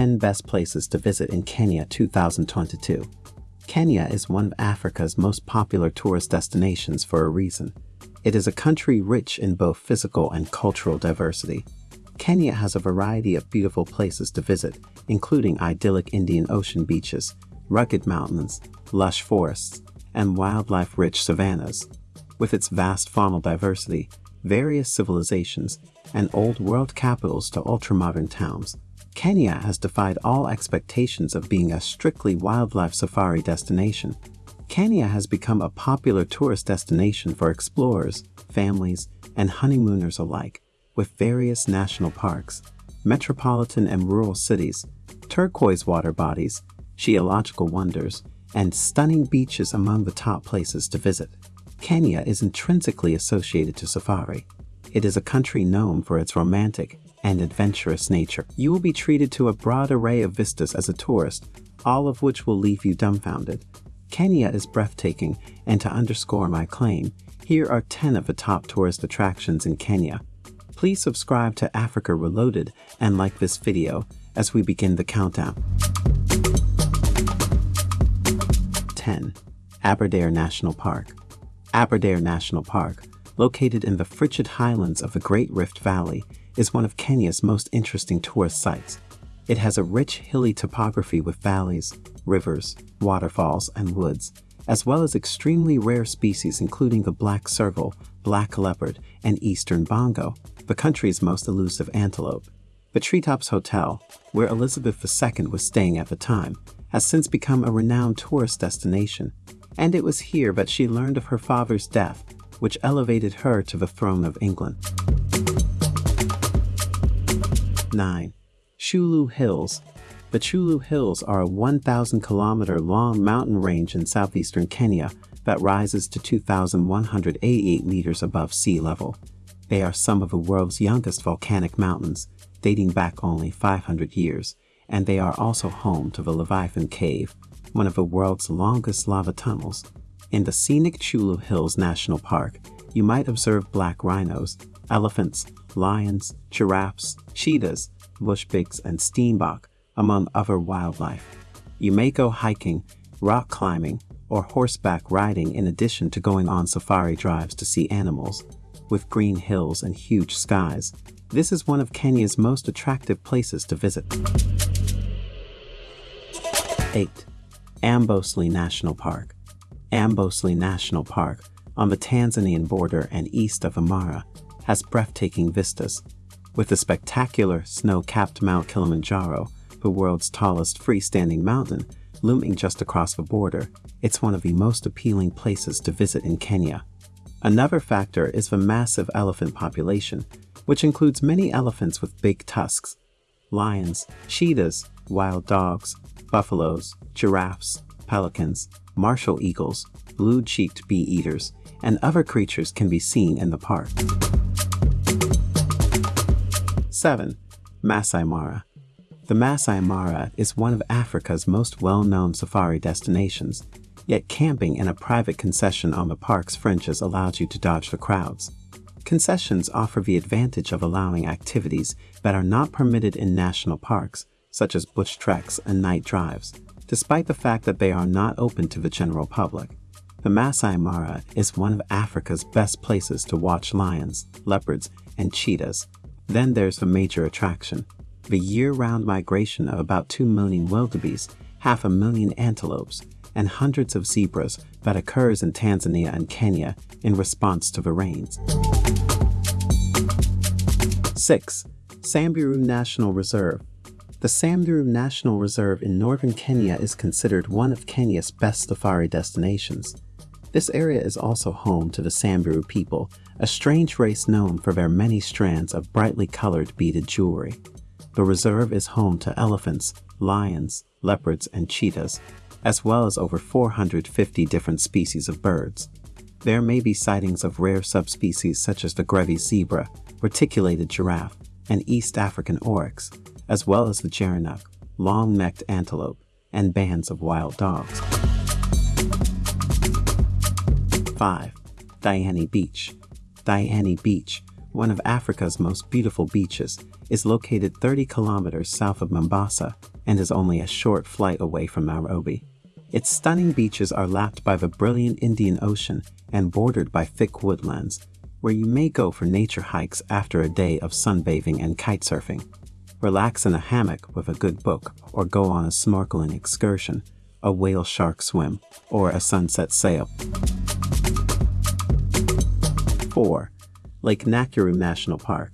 10 Best Places to Visit in Kenya 2022. Kenya is one of Africa's most popular tourist destinations for a reason. It is a country rich in both physical and cultural diversity. Kenya has a variety of beautiful places to visit, including idyllic Indian Ocean beaches, rugged mountains, lush forests, and wildlife-rich savannas. With its vast faunal diversity, various civilizations, and old world capitals to ultramodern towns, Kenya has defied all expectations of being a strictly wildlife safari destination. Kenya has become a popular tourist destination for explorers, families, and honeymooners alike, with various national parks, metropolitan and rural cities, turquoise water bodies, geological wonders, and stunning beaches among the top places to visit. Kenya is intrinsically associated to safari. It is a country known for its romantic and adventurous nature. You will be treated to a broad array of vistas as a tourist, all of which will leave you dumbfounded. Kenya is breathtaking, and to underscore my claim, here are 10 of the top tourist attractions in Kenya. Please subscribe to Africa Reloaded and like this video as we begin the countdown. 10. Aberdare National Park Aberdare National Park, located in the frigid highlands of the Great Rift Valley, is one of Kenya's most interesting tourist sites. It has a rich hilly topography with valleys, rivers, waterfalls, and woods, as well as extremely rare species including the black serval, black leopard, and eastern bongo, the country's most elusive antelope. The Treetops Hotel, where Elizabeth II was staying at the time, has since become a renowned tourist destination, and it was here that she learned of her father's death, which elevated her to the throne of England. 9. Chyulu Hills The Chyulu Hills are a 1,000 kilometer long mountain range in southeastern Kenya that rises to 2,188 meters above sea level. They are some of the world's youngest volcanic mountains, dating back only 500 years, and they are also home to the Leviathan Cave, one of the world's longest lava tunnels. In the scenic Chyulu Hills National Park, you might observe black rhinos, elephants, lions, giraffes, cheetahs, bush pigs, and steenbok, among other wildlife. You may go hiking, rock climbing, or horseback riding in addition to going on safari drives to see animals. With green hills and huge skies, this is one of Kenya's most attractive places to visit. 8. Amboseli National Park Amboseli National Park, on the Tanzanian border and east of Amara, has breathtaking vistas. With the spectacular snow-capped Mount Kilimanjaro, the world's tallest freestanding mountain, looming just across the border, it's one of the most appealing places to visit in Kenya. Another factor is the massive elephant population, which includes many elephants with big tusks, lions, cheetahs, wild dogs, buffaloes, giraffes, pelicans, martial eagles, blue-cheeked bee-eaters, and other creatures can be seen in the park. 7. Masai Mara The Masai Mara is one of Africa's most well-known safari destinations, yet camping in a private concession on the park's fringes allows you to dodge the crowds. Concessions offer the advantage of allowing activities that are not permitted in national parks, such as bush treks and night drives, despite the fact that they are not open to the general public. The Masai Mara is one of Africa's best places to watch lions, leopards, and cheetahs, then there's the major attraction, the year-round migration of about 2 million wildebeest, half a million antelopes, and hundreds of zebras that occurs in Tanzania and Kenya in response to the rains. 6. Samburu National Reserve The Samburu National Reserve in northern Kenya is considered one of Kenya's best safari destinations. This area is also home to the Samburu people, a strange race known for their many strands of brightly colored beaded jewelry. The reserve is home to elephants, lions, leopards, and cheetahs, as well as over 450 different species of birds. There may be sightings of rare subspecies such as the Grevy's zebra, reticulated giraffe, and East African oryx, as well as the gerenuk, long-necked antelope, and bands of wild dogs. 5. Diani Beach Diani Beach, one of Africa's most beautiful beaches, is located 30 kilometers south of Mombasa and is only a short flight away from Nairobi. Its stunning beaches are lapped by the brilliant Indian Ocean and bordered by thick woodlands, where you may go for nature hikes after a day of sunbathing and kitesurfing. Relax in a hammock with a good book or go on a snorkeling excursion, a whale shark swim, or a sunset sail. 4. Lake Nakuru National Park.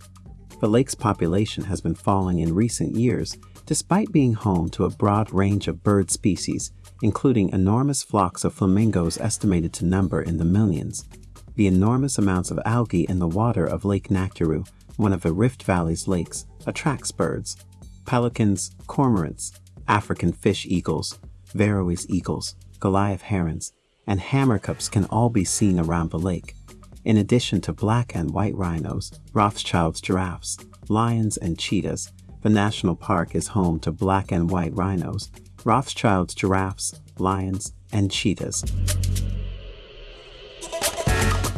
The lake's population has been falling in recent years despite being home to a broad range of bird species, including enormous flocks of flamingos estimated to number in the millions. The enormous amounts of algae in the water of Lake Nakuru, one of the Rift Valley's lakes, attracts birds. Pelicans, cormorants, African fish eagles, Verreaux's eagles, Goliath herons, and hamerkops can all be seen around the lake in addition to black and white rhinos, Rothschild's giraffes, lions, and cheetahs, the national park is home to black and white rhinos, Rothschild's giraffes, lions, and cheetahs.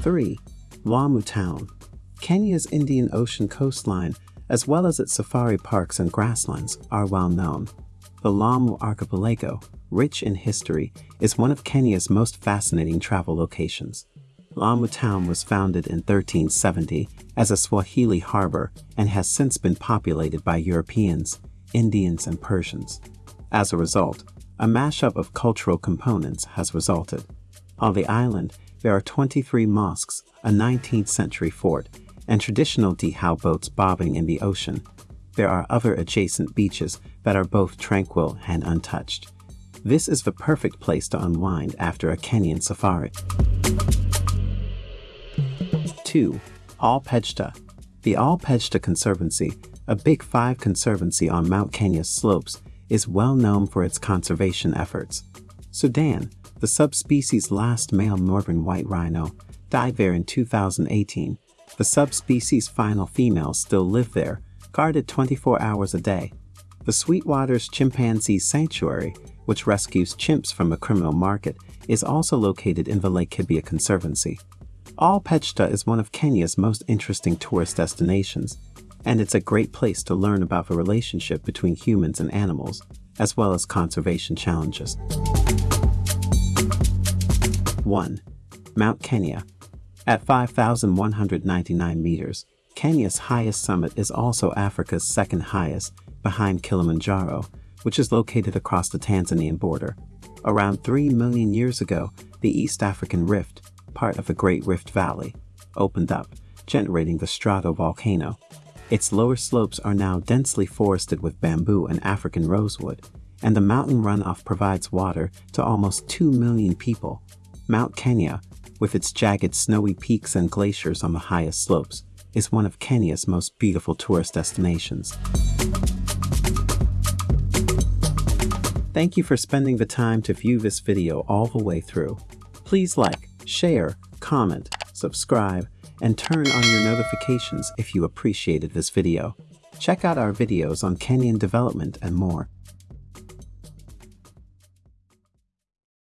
3. Lamu Town Kenya's Indian Ocean coastline, as well as its safari parks and grasslands, are well known. The Lamu Archipelago, rich in history, is one of Kenya's most fascinating travel locations. Lamu town was founded in 1370 as a Swahili harbor and has since been populated by Europeans, Indians, and Persians. As a result, a mashup of cultural components has resulted. On the island, there are 23 mosques, a 19th century fort, and traditional dhow boats bobbing in the ocean. There are other adjacent beaches that are both tranquil and untouched. This is the perfect place to unwind after a Kenyan safari. 2. Ol Pejeta. The Ol Pejeta Conservancy, a Big Five conservancy on Mount Kenya's slopes, is well known for its conservation efforts. Sudan, the subspecies last male northern white rhino, died there in 2018. The subspecies' final females still live there, guarded 24 hours a day. The Sweetwater's Chimpanzee Sanctuary, which rescues chimps from a criminal market, is also located in the Laikipia Conservancy. Ol Pejeta is one of Kenya's most interesting tourist destinations, and it's a great place to learn about the relationship between humans and animals, as well as conservation challenges. 1. Mount Kenya. At 5,199 meters, Kenya's highest summit is also Africa's second highest, behind Kilimanjaro, which is located across the Tanzanian border. Around 3 million years ago, the East African Rift, part of the Great Rift Valley, opened up, generating the stratovolcano. Its lower slopes are now densely forested with bamboo and African rosewood, and the mountain runoff provides water to almost 2 million people. Mount Kenya, with its jagged snowy peaks and glaciers on the highest slopes, is one of Kenya's most beautiful tourist destinations. Thank you for spending the time to view this video all the way through. Please like, share, comment, subscribe, and turn on your notifications if you appreciated this video. Check out our videos on Kenyan development and more.